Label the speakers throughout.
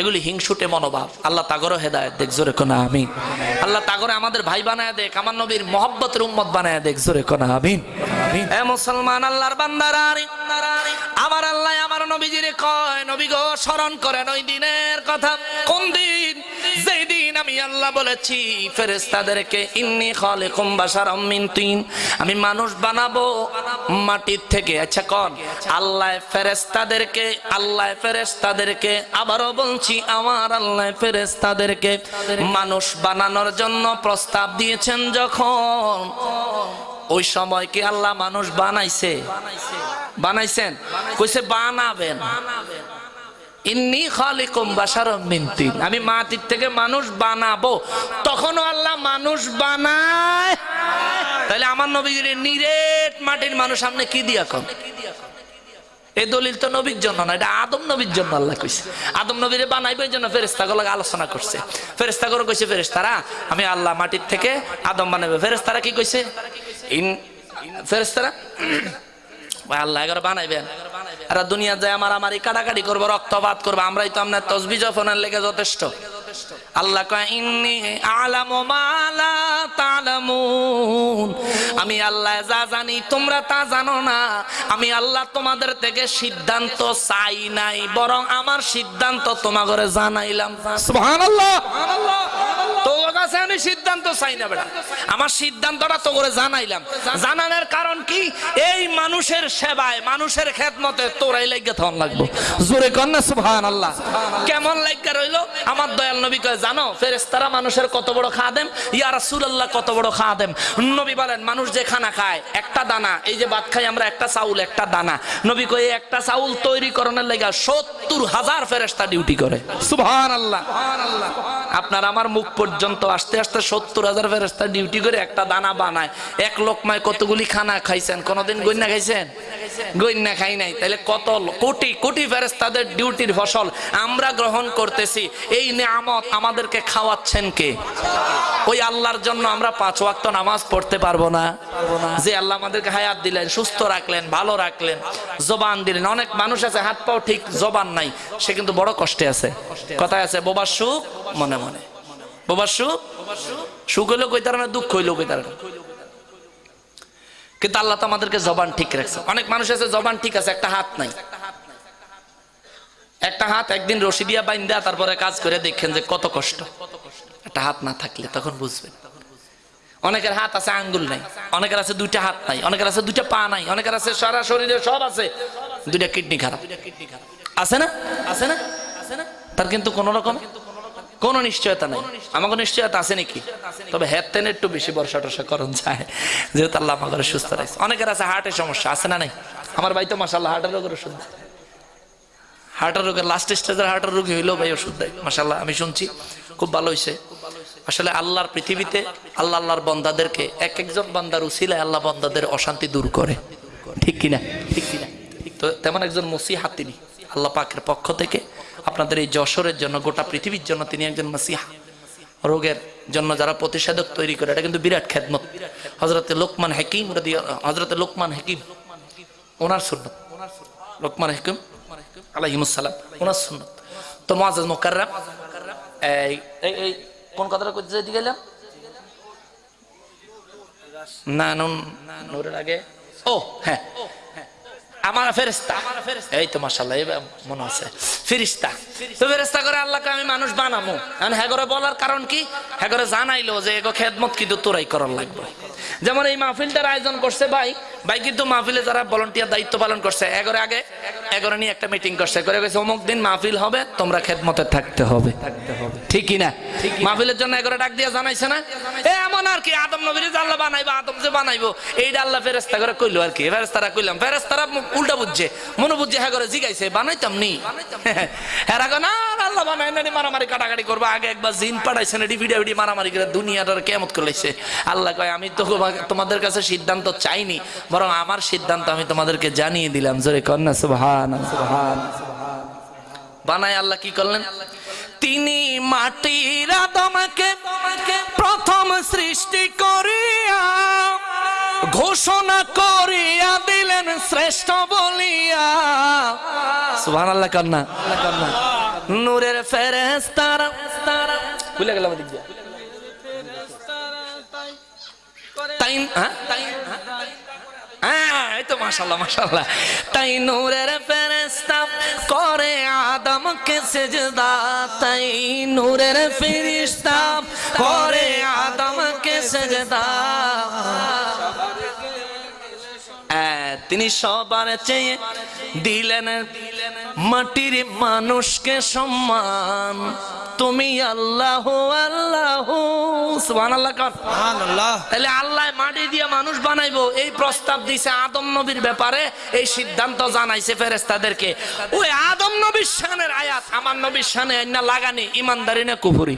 Speaker 1: এগুলি হিংসুটে মনোভাব। আল্লাহ তাগরও হেদায়ত দেখ, জোরে কোনা আমি আল্লাহ তাগরে আমাদের ভাই বানায় দেখ, আমার নবীর মহব্বতের উম্মত বানায় দেখ, জোরে কোনা, আমিন। এ মুসলমান আল্লাহর বান্দারারি আমার আল্লাহ আমার নবীজিরে কয়, নবী গো, স্মরণ করেন ওই দিনের কথা। কোন দিন যেই দিন আমি আল্লাহ বলেছি ফেরেস্তাদেরকে ইন্নি খালিকুম বাশারাম মিন তিন। আমি মানুষ বানাবো মাটির থেকে। আচ্ছা কোন। আল্লাহ ফেরেস্তাদেরকে আল্লাহ ফেরেস্তাদেরকে আবারও বলছি, আমার আল্লাহ ফেরেস্তাদেরকে মানুষ বানানোর জন্য প্রস্তাব দিয়েছেন যখন। ওই সময় কি আল্লাহ মানুষ বানাইছে? বানাইছেন? কইছে বানাবেন। ইন্নি খালিকুম বাশারাম মিন আমি মাটির থেকে মানুষ বানাবো। তখনও আল্লাহ মানুষ বানায়। তাহলে আমার নবীর নিরেট মাটির মানুষ সামনে কি দিয়া কম? এই দলিল তো নবীর জন্য না, এটা আদম নবীর জন্য আল্লাহ কইছে। আদম নবীরে বানাইবে এই জন্য ফেরেস্তাগুলো আলোচনা করছে। ফেরেস্তাগুলো কইছে ফেরেস্তারা আমি আল্লাহ মাটির থেকে আদম বানাবে ফেরেস্তারা কি কইছে? ইন ফেরেস্তারা আল্লাহ এগারো বানাইবেন। আর দুনিয়া যায় আমার আমার কাটাকাটি করব রক্তপাত করব। আমরাই তো আপনার তসবি জফনের লেগে যথেষ্ট। আল্লাহ আমি আল্লাহ যা জানি তোমরা তা জানো না। আমি আল্লাহ তোমাদের থেকে সিদ্ধান্ত চাই নাই বরং আমার সিদ্ধান্ত তোমাগরে জানাইলাম।
Speaker 2: সুবহানাল্লাহ।
Speaker 1: সিদ্ধান্ত চাই না বেটা। আমার সিদ্ধান্তটা তো করে জানাইলাম। জানানোর কারণ কি? এই মানুষের সেবায়, মানুষের খেদমতে তোরাই লাগে তখন লাগবো।
Speaker 2: জোরে কর না, সুবহানাল্লাহ।
Speaker 1: কেমন লাইকা রইল? আমার দয়াল নবী কয়, জানো ফেরেস্তারা মানুষের কত বড় খাদেম? ইয়া রাসূলুল্লাহ, কত বড় খাদেম? নবী বলেন, মানুষ যে খানা খায়, একটা দানা, এই যে ভাত খাই আমরা একটা চাউল, একটা দানা। নবী কয় একটা চাউল তৈরি করণের লাগা সত্তর হাজার ফেরেস্তা ডিউটি করে।
Speaker 2: সুবহানাল্লাহ।
Speaker 1: আপনার আমার মুখ পর্যন্ত আসতে আসতে সত্তর হাজার ফেরস্তা ডিউটি করে একটা দানা বানায়। এক লোকমায় কতগুলি খানা খাইছেন? কোনোদিন গন্যা খাইছেন? গন্যা খাই নাই। তাহলে কত কোটি কোটি ফেরেস্তাদের ডিউটির ফসল আমরা গ্রহণ করতেছি। এই নিয়ামত আমাদেরকে খাওয়াচ্ছেন কে? ওই আল্লাহর জন্য আমরা পাঁচ ওয়াক্ত নামাজ পড়তে পারব না। যে আল্লাহ আমাদেরকে হায়াত দিলেন, সুস্থ রাখলেন, ভালো রাখলেন, জবান দিলেন। অনেক মানুষ আছে হাত পাও ঠিক, জবান নাই। সে কিন্তু বড় কষ্টে আছে। কথায় আছে বোবার সুখ মনে মনে। সুখ? সুখ হইলেও কইতার না দুঃখ হইলেও কইতার না? কিন্তু আল্লাহ তো আমাদেরকে জবান ঠিক রাখছে। অনেক মানুষ আছে, জবান ঠিক আছে, একটা হাত নাই। একটা হাত একদিন রশি দিয়া বাইন্দা, তারপরে কাজ করে দেখেন যে কত কষ্ট। একটা হাত না থাকলে তখন বুঝবেন। অনেকের হাত আছে, আঙ্গুল নাই। অনেকের আছে দুইটা হাত নাই। অনেকের আছে দুইটা পা নাই। অনেকের আছে সারা শরীরে সব আছে। দুইটা কিডনি খারাপ। আছে না আছে না? আছে না? তার কিন্তু কোন রকম? কোন নিশ্চয়তা নাই। আমাকে নিশ্চয়তা আছে নাকি? তবে হেড তেন একটু বেশি বর্ষা টর্ষা করণ যায়, যেহেতু আল্লাহ আমাকে সুস্থ রাখছে। অনেকের আছে হার্টের সমস্যা, আছে না নাই? আমার ভাই তো মাসাল্লাহ হার্টের রোগের ওষুধ দেয়। হার্টের রোগের লাস্ট স্টেজের হার্টের রোগী হইলেও ভাই ওষুধ দেয় মাসাল্লাহ আমি শুনছি। খুব ভালো হয়েছে আসলে আল্লাহর পৃথিবীতে আল্লাহ আল্লাহর বন্দাদেরকে এক একজন বান্দার উসিলায় আল্লাহ বন্দাদের অশান্তি দূর করে। ঠিক কিনা? ঠিক কিনা? তো তেমন একজন মসিহা তিনি, আল্লাহ পাকের পক্ষ থেকে। আপনাদের এই যশোরের জন্য, গোটা পৃথিবীর জন্য তিনি একজন মসিহা। রোগের জন্য যারা প্রতিষেধক তৈরি করে, এটা কিন্তু বিরাট খেদমত। হজরতে লোকমান হাকিম হজরতে লোকমান হাকিম, ওনার সুন্নত। লোকমান হাকিম আলাইহিমুসালাম ওনার সুন্নত। তো মহাজ মোকাররাম, এই এই এই, কোন কথাটা করতে যেতে গেলাম? না, নুন নূরের আগে। ও হ্যাঁ। আমার ফেরিস্তা এই তো মাসাল্লাহ মনে আছে। ফিরিস্তা তো ফেরিস্তা করে আল্লাহকে আমি মানুষ বানামো। এখন হ্যাগরে বলার কারণ কি? হ্যাগরে জানাইলো যে এগো খেদমত কিন্তু তোরাই করার লাগবে। যেমন এই মাহফিলটার আয়োজন করছে ভাই ভাই কিন্তু মাহফিলে যারা ভলান্টিয়ার দায়িত্ব পালন করছে এগরে আগে এগরে নিয়ে একটা মিটিং করছে। করে গেছে অমুক দিন মাহফিল হবে তোমরা খেদমতে থাকতে হবে। ঠিকই না? মাহফিলের জন্য এগরে ডাক দিয়ে জানাইছে না? এ এমন আর কি আদম নবীর আল্লাহ বানাইবো আদম যে বানাইবো এইটা আল্লাহ ফেরেস্তা করে কইলো আর কি। ফেরেস্তারা কইলাম ফেরেস্তারা উল্টা বুঝছে মনে বুঝছে হ্যাঁ করে জিগাইছে বানাইতাম নি? হ্যাঁ রাখো না আল্লাহ বানাই না মারামারি কাটাকাটি করব। আগে একবার জিন পাঠাইছেন এডি ভিডিও ভিডিও মারামারি করে দুনিয়াটার কেমত করলেছে আল্লাহ কয় আমি তো তোমাদের কাছে সিদ্ধান্ত চাইনি বরং আমার সিদ্ধান্ত আমি তোমাদেরকে জানিয়ে দিলাম। জোরে কন্যা সুবহান বানায় আল্লাহ কি করলেন? তিনি মাটির আদমকে প্রথম সৃষ্টি করিয়া ঘোষণা করিয়া দিলেন শ্রেষ্ঠ বলিয়া। সুবহানাল্লাহ কান্না কান্না নূরের ফেরেস্তারা ভুলে গেলাম তাই হ্যাঁ? তাই মাশাল্লাহ মাশাল্লাহ তাই নূরের ফেরেস্তা করে আদমকে সেজদা। তাই নূরের ফেরেস্তা করে আদমকে সেজদা। হ্যাঁ, তিনি সবার চেয়ে দিলেন মাটির মানুষকে সম্মান। তুমি আল্লাহ আল্লাহ সুবহানাল্লাহ কর।
Speaker 2: সুবহানাল্লাহ।
Speaker 1: তাহলে আল্লাহ মাটি দিয়ে মানুষ বানাইবো। এই প্রস্তাব দিছে আদম নবীর ব্যাপারে এই সিদ্ধান্ত জানাইছে ফেরেস্তাদেরকে ওই আদম নবীর শানের আয়াত আমার নবীর শানে আইনা লাগানি ইমানদারি না কুফুরি।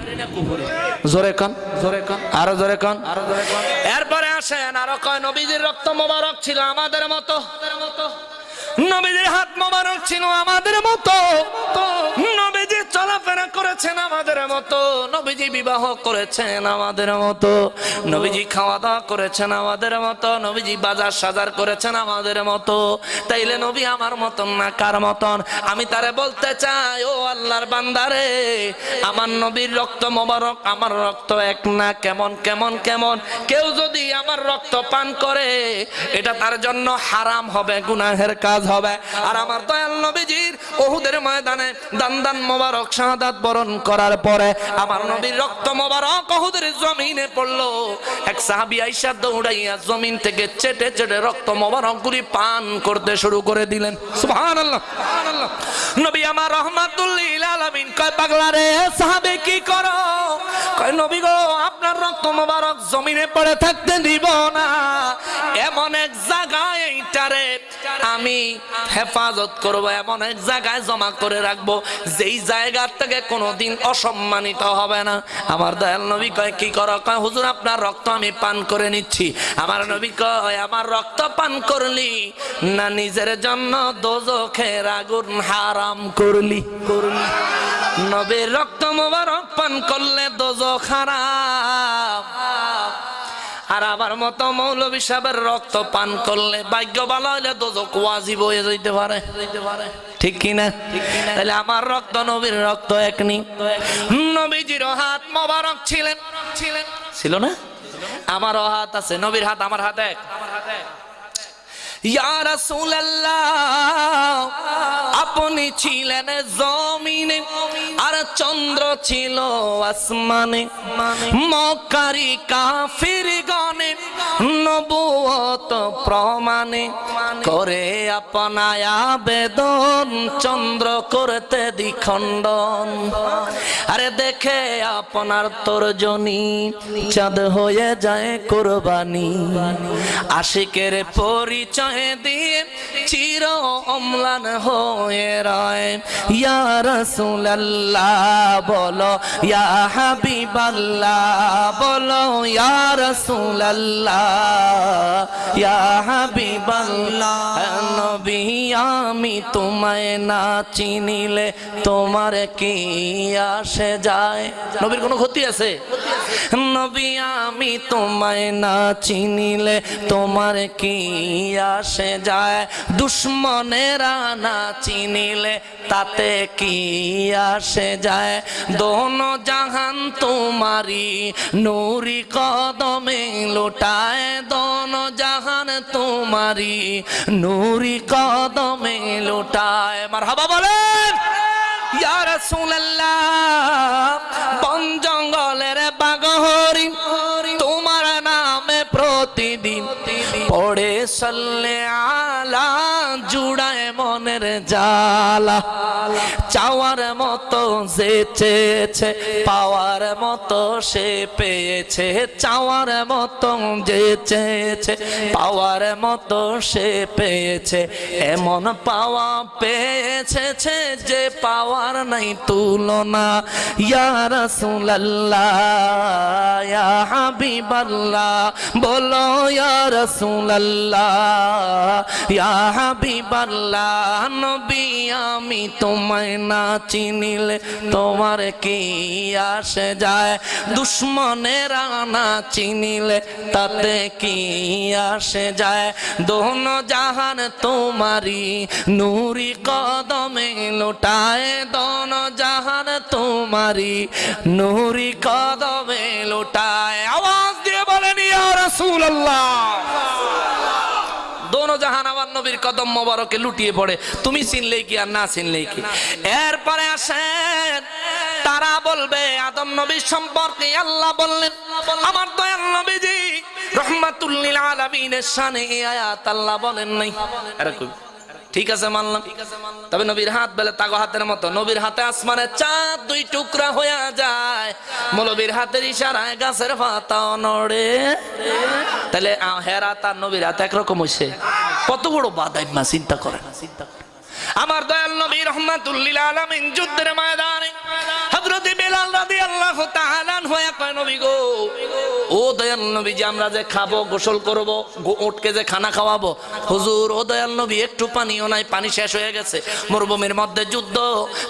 Speaker 1: জোরে কান। জোরে কান। আরও জোরে কান। আরও জোরে কান। এরপরে আসেন আরও কয় নবীজির রক্ত মোবারক ছিল আমাদের মতো। নবীজির হাত মোবারক ছিল আমাদের মতো। নবীজি চলাফেরা করেছেন আমাদের মতো, নবীজি বিবাহ করেছেন আমাদের মতো, নবীজি খাওয়া দাওয়া করেছেন আমাদের মতো, নবীজি বাজার সাজার করেছেন আমাদের মতো। তাইলে নবী আমার মতন না কার মতন? আমি তারে বলতে চাই, ও আল্লাহর বান্দারে, আমার নবীর রক্ত মোবারক, আমার রক্ত এক না কেমন কেমন কেমন? কেউ যদি আমার রক্ত পান করে, এটা তার জন্য হারাম হবে, গুনাহের কাজ হবে। আর আমার দয়াল নবীজির ওহুদের ময়দানে দান দান মোবারক শাহাদাত বরণ করার পরে আমার নবীর রক্ত মোবারক ওহুদের জমিনে পড়ল। এক সাহাবী আইসা দৌড়াইয়া জমিন থেকে চেটে চেটে রক্ত মোবারক গুলি পান করতে শুরু করে দিলেন। সুবহানাল্লাহ সুবহানাল্লাহ। নবী আমার রহমাতুল্লিল আলামিন কয়, পাগলা রে সাহাবে, কি করো? কয়, নবী গো, আপনার রক্ত মোবারক জমিনে পড়ে থাকতে দিব না। এমন এক জায়গায় এইটারে আমি হেফাজত করব, এমন এক জায়গায় জমা করে রাখব। যেই জায়গা থেকে কোনোদিন অসম্মানিত হবে না। আমার দয়াল নবী কয়, কি করো? কয়, হুজুর, আপনার রক্ত আমি পান করে নিচ্ছি। আমার নবী কয়, আমার রক্ত পান করলি না, নিজের জন্য দোজখের আগুন হারাম করলি করলি। নবীর রক্ত মোবারক পান করলে দোজখ হারাম। আর আমার মতো মৌলবী সাহেবের রক্ত পান করলে ভাগ্য ভালো হইলে দোজক ওয়াজিব হয়ে যেতে পারে। ঠিক কিনা তাহলে আমার রক্ত নবীর রক্ত একনি নবীজির হাত মোবারক ছিলেন। ছিলেন ছিল না? আমারও হাত আছে নবীর হাত আমার হাত এক। ইয়া রাসূলুল্লাহ আপনি ছিলেন জমিনে আর চন্দ্র ছিল আসমানে। মক্কারি কাফির গনে নবুয়ত প্রমাণে করে আপনায় আবেদন, চন্দ্র করতে দ্বিখণ্ডন। আরে দেখে আপনার তর্জনী চাঁদ হয়ে যায় কোরবানি। আশিকের পরিচয় দিয়ে চির অম্লান হয়ে রয়। ইয়া রাসূলুল্লাহ বলো, ইয়া হাবিবাল্লাহ বলো, ইয়া রাসূলুল্লাহ, ইয়া হাবিবাল্লাহ নবী আমি তোমায় না চিনিলে তোমার কি আসে যায়? নবীর কোনো ক্ষতি আছে? নবী আমি তোমায় না চিনিলে তোমার কি আসে যায়, দুশ্মনেরা না চিনিলে তাতে কি আসে যায়? দোনো জাহান তোমারি নুরি কদমে লুটায়, দোনো জাহান তোমারি নুরি কদমে লুটায়। মারহাবা বলেন, ইয়া রাসূলুল্লাহ, বন সল্লে জালা, চাওয়ার মতো যে চেয়েছে, পাওয়ার মতো সে পেয়েছে, চাওয়ার মতো যে চেয়েছে, পাওয়ার মতো সে পেয়েছে, এমন পাওয়া পেয়েছে যে পাওয়ার নাই তুলনা। ইয়া রাসূলুল্লাহ, ইয়া হাবিবাল্লাহ, বলো ইয়া রাসূলুল্লাহ, ইয়া নবী, আমি তোমায় না চিনিলে তোমার কি আসে যায়? দুশ্মনেরা না চিনিলে তাতে কি আসে যায়? দোন জাহান তোমারি নূরি কদমে লোটায়, দোন জাহান তোমারি নূরি কদমে লোটায়। আওয়াজ দিয়ে বলেন, ইয়া রাসূলুল্লাহ। জাহান আমার নবীর কদম মোবারকে লুটিয়ে পড়ে। তুমি চিনলেই কি আর না চিনলেই কি? এরপরে আসেন, তারা বলবে, আদম নবীর সম্পর্কে আল্লাহ বললেন, আমার দয়াল নবীজি রহমাতুল্লিল আলামিনের শানে আয়াত আল্লাহ বলেন নাই। এরকম। ঠিক আছে মানলাম। তবে নবীর হাত বেলে তাগো হাতের মতো, নবীর হাতে আসমানে চাঁদ দুই টুকরা হইয়া যায়। মৌলবীর হাতের ইশারায় গাছের পাতা নড়ে। তাহলে হেরা তার নবীর হাত একরকম হইছে। কত বড় বাদাই মা চিন্তা করে আমার দয়াল নবী রহমাতুল্লিল আলামিন যুদ্ধের ময়দানে মধ্যে যুদ্ধ,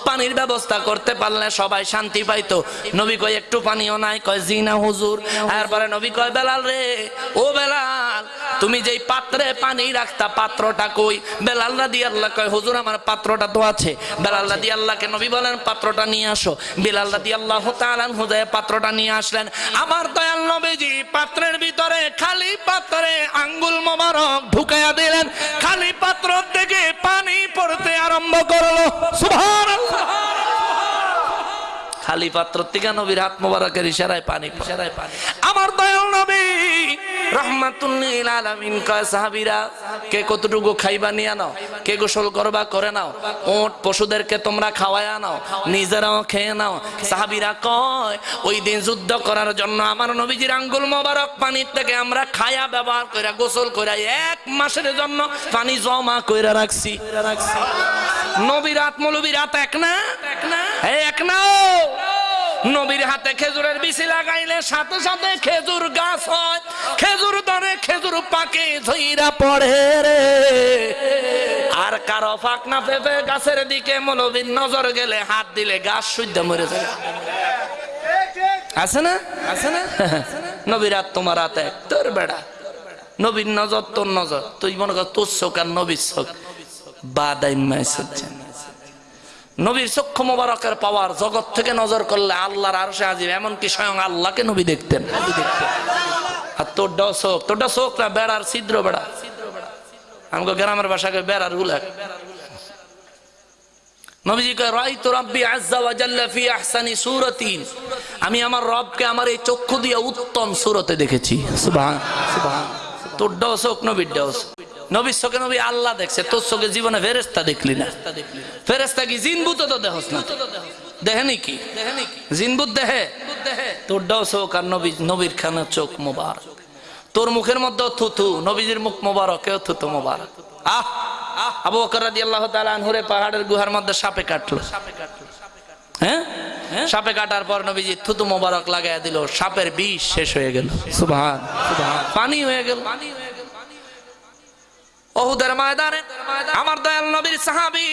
Speaker 1: পানির ব্যবস্থা করতে পারলে সবাই শান্তি পাইতো। নবী কয়, একটু পানিও নাই। কয় জি না হুজুর। এরপরে নবী কয়, বেলাল রে, ও বেলাল, তুমি যেই পাত্রে পানি রাখতা, পাত্রটা কই? বেলাল রাদি আল্লাহ কয়, হুজুর, আমার পাত্রটা তো আছে। বেলাল রাদি আল্লাহকে নবী বলেন, পাত্রটা নিয়ে আসো। বেলাল রাদি আল্লাহ তাআলান হুদায় পাত্রটা নিয়ে আসলেন। আমার দয়াল নবীজি পাত্রের ভিতরে খালি পাত্রে আঙ্গুল মোবারক ঢুকাইয়া দিলেন। খালি পাত্র থেকে পানি পড়তে আরম্ভ করল। খালি পাত্র থেকে নবীর হাত মোবারকের ইশারায় পানি ইশারায় পানি আমার দয়াল নবী রহমাতুল্লিল আলামিন কয়, সাহাবীরা, কে কতটুকু খাইবা নিয়ে নাও কে গোসল করবা, করে নাও। ওট পশুদেরকে তোমরা খাওয়ায়া নাও, নিজেরাও খেয়ে নাও। সাহাবিরা কয়, ওই দিন যুদ্ধ করার জন্য আমার নবীজির আঙ্গুল মোবারক পানির থেকে আমরা খায়া ব্যবহার কইরা, গোসল কইরা এক মাসের জন্য পানি জমা কইরা রাখছি। নবীর হাত, মৌলবীর হাত এক না? এক না নবীর হাতে খেজুরের বিচি লাগাইলে সাথে সাথে খেজুর গাছ হয়। খেজুর ধরে খেজুর পাকে ধইরা পড়ে রে। আর কারও ফাঁক না পেপে গাছের দিকে মৌলবীর নজর গেলে হাত দিলে গাছ শুদ্ধ মরে যায় আছে না? আছে না? নবীর তোমার হাতে তোর বেড়া। নবীর নজর, তোর নজর। তুই মনে কর তোর চোখ আর নবীর চোখ। নবীর চক্ষু মোবারকের পাওয়ার জগৎ থেকে নজর করলে আল্লাহর আরও সে আজিব এমনকি স্বয়ং আল্লাহকে নবী দেখতেন। নবী দেখতেন আর তোরটা চোখ তোরটা চোখ না বেড়ার ছিদ্র বেড়া। আমাকে গ্রামের ভাষাকে বেড়ার আমি আমার রবকে আমার এই চক্ষু দিয়ে উত্তম সূরতে দেখেছি। নবীর নবী আল্লাহ দেখছে, তোর চোখে জীবনে ফেরেস্তা দেখলি না। ফেরেস্তা কি? জিনবুত তো দেখস না। জিনবুত দেহে তোর চোখ আর নবী, নবীর খানা চোখ মোবারক। তোর মুখের মধ্যে থুথু নবীজির মুখ মোবারক কেউ থুতু মোবারক। আহ আবু বকর রাদিয়াল্লাহু তাআলা আনহুরে পাহাড়ের গুহার মধ্যে সাপে কাটলো। সাপে কাটলো হ্যাঁ? সাপে কাটার পর নবীজি থুতু মোবারক লাগাইয়া দিল সাপের বিষ শেষ হয়ে গেল। সুবহান সুবহান। পানি হয়ে গেল। ওহুদের ময়দানে আমার দয়াল নবীর সাহাবী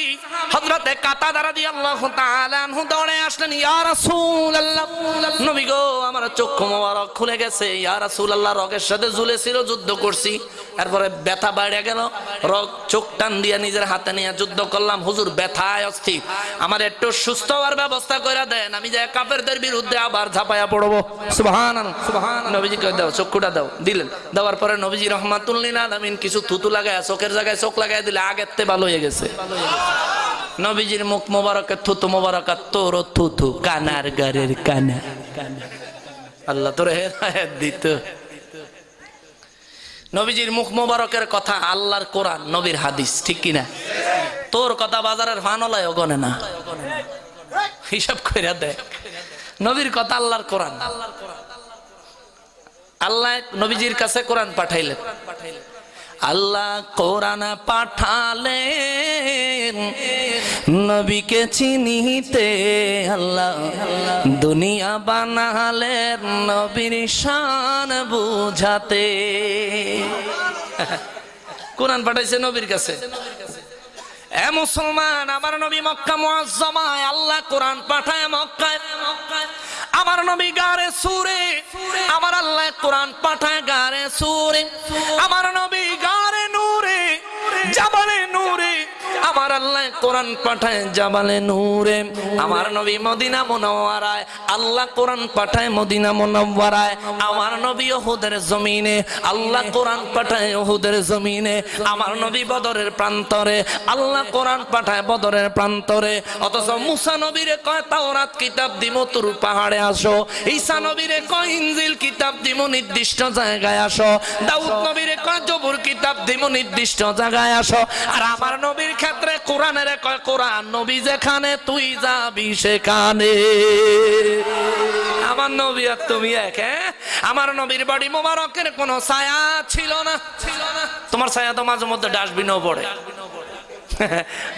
Speaker 1: হযরতে কাতাদা রাদিয়াল্লাহু তাআলা আনহু দৌড়ে আসলেন, ইয়া রাসূলুল্লাহ, নবী গো, আমার চক্ষু মোবারক খুলে গেছে। ইয়া রাসূলুল্লাহ, রগের সাথে ঝুলেছিল, যুদ্ধ করছি। এরপরে ব্যথা বাইরে গেল, রগ চোখ টান দিয়ে নিজের হাতে নিয়ে যুদ্ধ করলাম। হুজুর, ব্যথায় অস্থির আমার একটু সুস্থ হওয়ার ব্যবস্থা করে দেন, আমি যে কাফেরদের বিরুদ্ধে আবার ঝাঁপায়া পড়ব। নবীজি দাও, চক্ষুটা দাও, দিলেন। দেওয়ার পরে নবীজি রহমাতুল্লিল আলামিন কিছু থুতু লাগায় চোখের জায়গায় চোখ লাগায় দিলে আগের তে ভালো হয়ে গেছে। নবীজির মুখ মোবারকে থুতু মোবারক আর তোর থুতু, কানার গারের কানা। আল্লাহ তোর হেদায়েত দিত। নবীজির মুখ মোবারকের কথা আল্লাহর কোরআন, নবীর হাদিস, ঠিক কিনা? তোর কথা বাজারের ফানলায় গনে না। হিসাব কইরা দে। নবীর কথা আল্লাহর কোরআন। আল্লাহ নবীজির কাছে কোরআন পাঠাইলেন। আল্লাহ কোরআন পাঠালেন। নবীকে চিনিতে আল্লাহ, দুনিয়া বানালেন নবীর শান বুঝাতে। কোরআন পাঠাইছে নবীর কাছে। এ মুসলমান, আমার নবী মক্কা মুআজ্জামায় আল্লাহ কোরআন পাঠায় মক্কায়। আমার নবী গারে সুরে, আমার আল্লাহ কোরআন পাঠায় গারে সুরে। আমার নবী গারে নূরে জাবালে নূরে আমার আল্লাহ কোরআন পাঠায় জাবালে নূরে, আমার নবী মদিনা মুনাওয়ারায়, আল্লাহ কোরআন পাঠায় মদিনা মুনাওয়ারায়, আমার নবী ওহুদের জমিনে, আল্লাহ কোরআন পাঠায় ওহুদের জমিনে, আমার নবী বদরের প্রান্তরে, আল্লাহ কোরআন পাঠায় বদরের প্রান্তরে, অথচ মুসা নবীরে কয়, তাওরাত কিতাব দিমো, তোর পাহাড়ে আসো। ঈসা নবীরে কয়, ইনজিল কিতাব দিমো, নির্দিষ্ট জায়গায় আসো। দাউদ নবীরে কয়, জবুর কিতাব দিমো, নির্দিষ্ট জায়গায় আসো। আর আমার নবীর ক্ষেত্রে কোরআনের কয় কোরআন নবী যেখানে তুই যাবি সেখানে। আমার নবী আর তুমি এক হ্যাঁ? আমার নবীর বাড়ি মোবারকের কোনো ছায়া ছিল না। ছিল না তোমার ছায়া তো মাঝে মধ্যে ডাস্টবিনও পড়ে।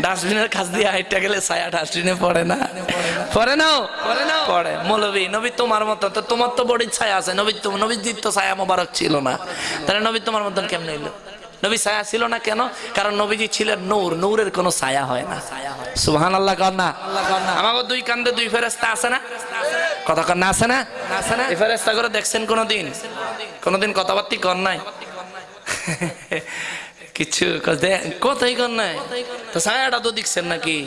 Speaker 1: ডাস্টবিনের কাছ দিয়ে হাইটটা গেলে ছায়া ডাস্টবিনে পড়ে না। পড়ে নাও পড়ে নাও পড়ে। মৌলবী নবী তোমার মতো তো তোমার তো বড়ির ছায়া আছে। নবী তো নবীজির তো ছায়া মোবারক ছিল না। তাহলে নবী তোমার মতন কেমনে এলো নবী ছায়া ছিল না কেন? কারণ নবীজি ছিলেন নূর, নূরের কোনো ছায়া হয় না। সুহান আল্লাহ কর না। আমাকে দুই কান্দে দুই ফেরেস্তা আছে না? কথা কর না আছে না? আছে না ফেরেস্তা করে দেখছেন কোনোদিন? কোনোদিন কথাবার্তি কর নাই? কিছু কোথায় কর নাই? তো ছায়াটা তো দেখছেন নাকি?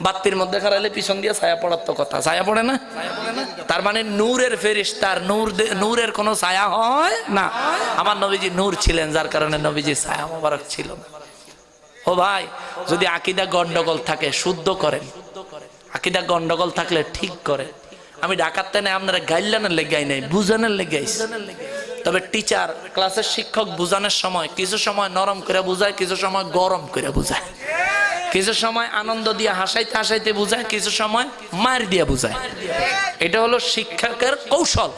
Speaker 1: বাত্তির মধ্যে খারাইলে পিছন দিয়ে ছায়া পড়ার তো কথা। ছায়া পড়ে না? তার মানে নূরের ফেরিস তার নূর নূরের কোনো ছায়া হয় না। আমার নবীজি নূর ছিলেন, যার কারণে নবীজি ছায়া মোবারক ছিল না। ও ভাই, যদি আকিদা গন্ডগোল থাকে, শুদ্ধ করেন। আকিদা গন্ডগোল থাকলে ঠিক করে আমি ডাকাতে নেই, আপনারা গাইলানের লেগাই নাই, বুঝানোর লেগাইস তবে টিচার ক্লাসের শিক্ষক বুঝানোর সময়, কিছু সময় নরম করে বুঝায়, কিছু সময় গরম করে বুঝায়। কিছু সময় আনন্দ দিয়ে হাসাইতে হাসাইতে বুঝায়, কিছু সময় মার দিয়ে বুঝায়। এটা হলো শিক্ষকের কৌশল।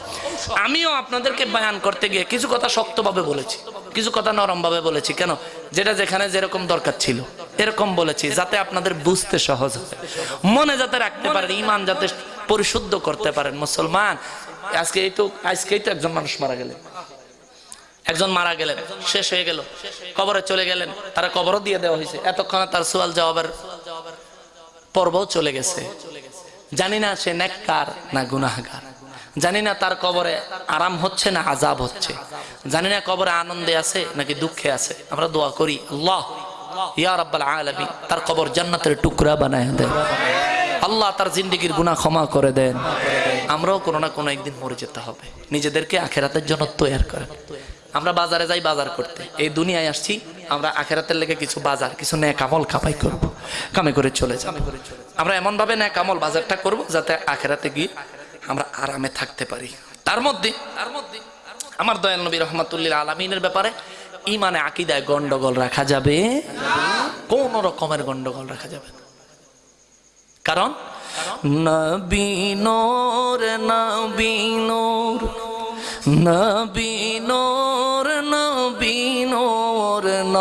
Speaker 1: আমিও আপনাদেরকে বয়ান করতে গিয়ে কিছু কথা শক্তভাবে বলেছি, কিছু কথা নরম ভাবে বলেছি। কেন? যেটা যেখানে যেরকম দরকার ছিল, এরকম বলেছি, যাতে আপনাদের বুঝতে সহজ হয়। মনে যাতে রাখতে পারেন, ইমান যাতে পরিশুদ্ধ করতে পারেন মুসলমান। আজকে এই তো, আজকেই তো একজন মানুষ মারা গেলেন। একজন মারা গেলেন, শেষ হয়ে গেল, কবরে চলে গেলেন, তারা কবরও দিয়ে দেওয়া হয়েছে। এতক্ষণে তার সোয়াল জবাবের পর্বও চলে গেছে। জানি না সে নেককার না গুনাহগার। জানি না তার কবরে আরাম হচ্ছে না আজাব হচ্ছে। জানি না কবরে আনন্দে আছে নাকি দুঃখে আছে। আমরা দোয়া করি, আল্লাহ, ইয়া রাব্বাল আলামিন, তার কবর জান্নাতের টুকরা বানায় দেন। আল্লাহ তার জিন্দিগির গুনাহ ক্ষমা করে দেন। আমরাও কোনো না কোনো একদিন মরে যেতে হবে। নিজেদেরকে আখেরাতের জন্য তৈরি করেন। আমরা বাজারে যাই, বাজার করতে। এই দুনিয়ায় আসছি, আমরা আখেরাতের লেগে কিছু বাজার, কিছু ন্যায় কামল কামাই করব কামে করে চলে যাব। আমরা এমন ভাবে ন্যায় কামল বাজারটা করব যাতে আখেরাতে গিয়ে আমরা আরামে থাকতে পারি। তার মধ্যে তার মধ্যে আমার দয়াল নবী রহমাতুল্লিল আলমিনের ব্যাপারে ইমানে আকিদায় গন্ডগোল রাখা যাবে। কোন রকমের গন্ডগোল রাখা যাবে কারণ নবীনোর নবীনোর নবীনোর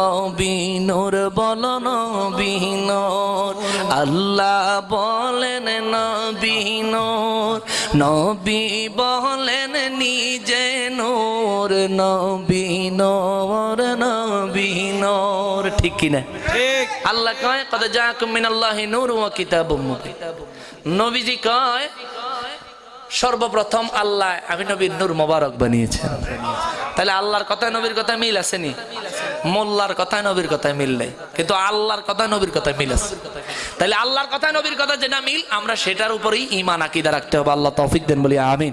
Speaker 1: নবীনোর বল নবীনোর আল্লাহ বলেন নবীনোর নবী বলেন নিজে নোর। নবীনোর নবীনোর ঠিক কিনা
Speaker 2: ঠিক।
Speaker 1: আল্লাহ কয় কদ জাকুম মিনাল্লাহি নূর ওয়া কিতাবুম মুবিন। নবীজি কয় সর্বপ্রথম আল্লাহ আমি নবীর নূর মোবারক বানিয়েছেন। তাহলে আল্লাহর কথায় নবীর কথায় মিল আসেনি মোল্লার কথায় নবীর কথায় মিল নেই। কিন্তু আল্লাহর কথায় নবীর কথায় মিল আছে। তাহলে আল্লাহর কথায় নবীর কথা যেটা মিল, আমরা সেটার উপরেই ইমান আকিদা রাখতে হবে। আল্লাহ তৌফিক দেন, বলি আমিন।